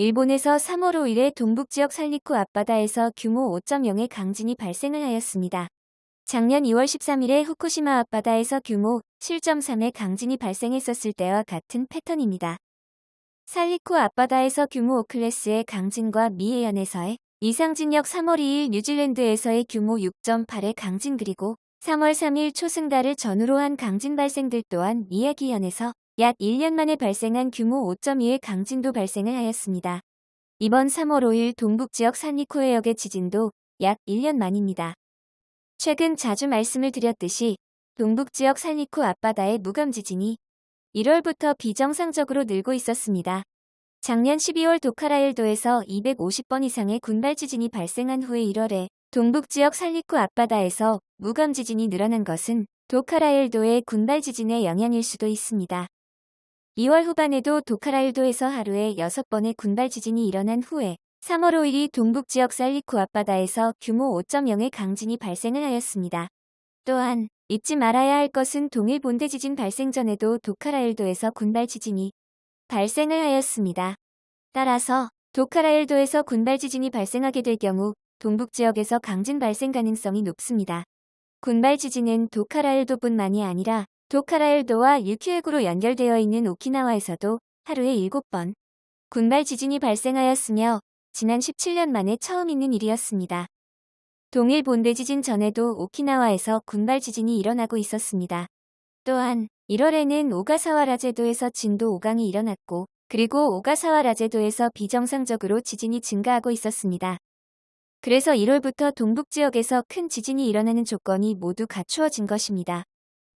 일본에서 3월 5일에 동북지역 살리쿠 앞바다에서 규모 5.0의 강진이 발생을 하였습니다. 작년 2월 13일에 후쿠시마 앞바다에서 규모 7.3의 강진이 발생했었을 때와 같은 패턴입니다. 살리쿠 앞바다에서 규모 5클래스의 강진과 미해현에서의 이상진역 3월 2일 뉴질랜드에서의 규모 6.8의 강진 그리고 3월 3일 초승달을 전후로 한 강진 발생들 또한 이야기현에서 약 1년 만에 발생한 규모 5.2의 강진도 발생을 하였습니다. 이번 3월 5일 동북지역 산리코 해역의 지진도 약 1년 만입니다. 최근 자주 말씀을 드렸듯이 동북지역 산리코 앞바다의 무감 지진이 1월부터 비정상적으로 늘고 있었습니다. 작년 12월 도카라일도에서 250번 이상의 군발 지진이 발생한 후에 1월에 동북지역 살리쿠 앞바다에서 무감 지진이 늘어난 것은 도카라일도의 군발 지진의 영향일 수도 있습니다. 2월 후반에도 도카라일도에서 하루에 6번의 군발 지진이 일어난 후에 3월 5일이 동북 지역 살리쿠 앞바다에서 규모 5.0의 강진이 발생을 하였습니다. 또한 잊지 말아야 할 것은 동일 본대 지진 발생 전에도 도카라일도에서 군발 지진이 발생을 하였습니다. 따라서 도카라일도에서 군발 지진이 발생하게 될 경우 동북 지역에서 강진 발생 가능성이 높습니다. 군발 지진은 도카라일도뿐만이 아니라 도카라일도와 유키에구로 연결되어 있는 오키나와에서도 하루에 7번 군발 지진이 발생하였으며 지난 17년 만에 처음 있는 일이었습니다. 동일 본대 지진 전에도 오키나와에서 군발 지진이 일어나고 있었습니다. 또한 1월에는 오가사와 라 제도에서 진도 5강이 일어났고 그리고 오가사와 라 제도에서 비정상적으로 지진이 증가하고 있었습니다. 그래서 1월부터 동북지역에서 큰 지진이 일어나는 조건이 모두 갖추어진 것입니다.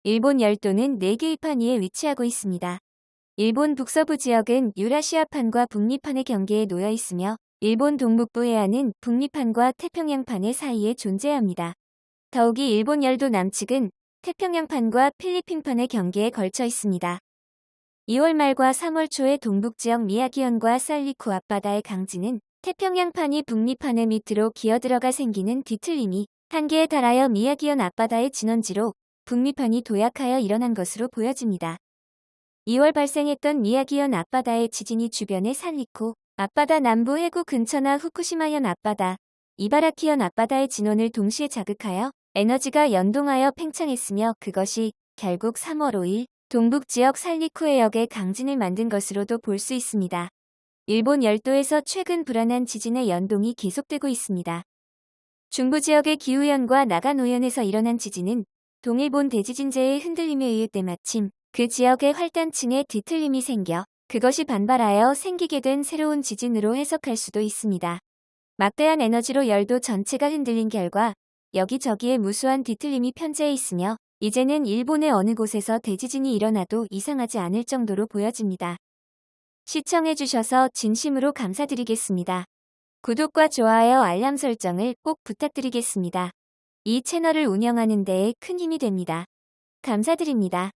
일본 열도는 4개의 판 위에 위치하고 있습니다. 일본 북서부 지역은 유라시아판과 북미판의 경계에 놓여 있으며 일본 동북부 해안은 북미판과 태평양판의 사이에 존재합니다. 더욱이 일본 열도 남측은 태평양판과 필리핀판의 경계에 걸쳐 있습니다. 2월 말과 3월 초에 동북 지역 미야기현과 살리쿠 앞바다의 강진은 태평양판이 북미판의 밑으로 기어들어가 생기는 뒤틀림이 한계에 달하여 미야기현 앞바다의 진원지로 북미판이 도약하여 일어난 것으로 보여집니다. 2월 발생했던 미야기현 앞바다의 지진이 주변의 산리코, 앞바다 남부 해구 근처나 후쿠시마현 앞바다, 이바라키현 앞바다의 진원을 동시에 자극하여 에너지가 연동하여 팽창했으며 그것이 결국 3월 5일 동북 지역 살리쿠 해역의 강진을 만든 것으로도 볼 수 있습니다. 일본 열도에서 최근 불안한 지진의 연동이 계속되고 있습니다. 중부 지역의 기후현과 나가노현에서 일어난 지진은 동일본 대지진재의 흔들림에 의해 때마침 그 지역의 활단층에 뒤틀림이 생겨 그것이 반발하여 생기게 된 새로운 지진으로 해석할 수도 있습니다. 막대한 에너지로 열도 전체가 흔들린 결과 여기저기에 무수한 뒤틀림이 편재해 있으며 이제는 일본의 어느 곳에서 대지진이 일어나도 이상하지 않을 정도로 보여집니다. 시청해주셔서 진심으로 감사드리겠습니다. 구독과 좋아요 알람 설정을 꼭 부탁드리겠습니다. 이 채널을 운영하는 데에 큰 힘이 됩니다. 감사드립니다.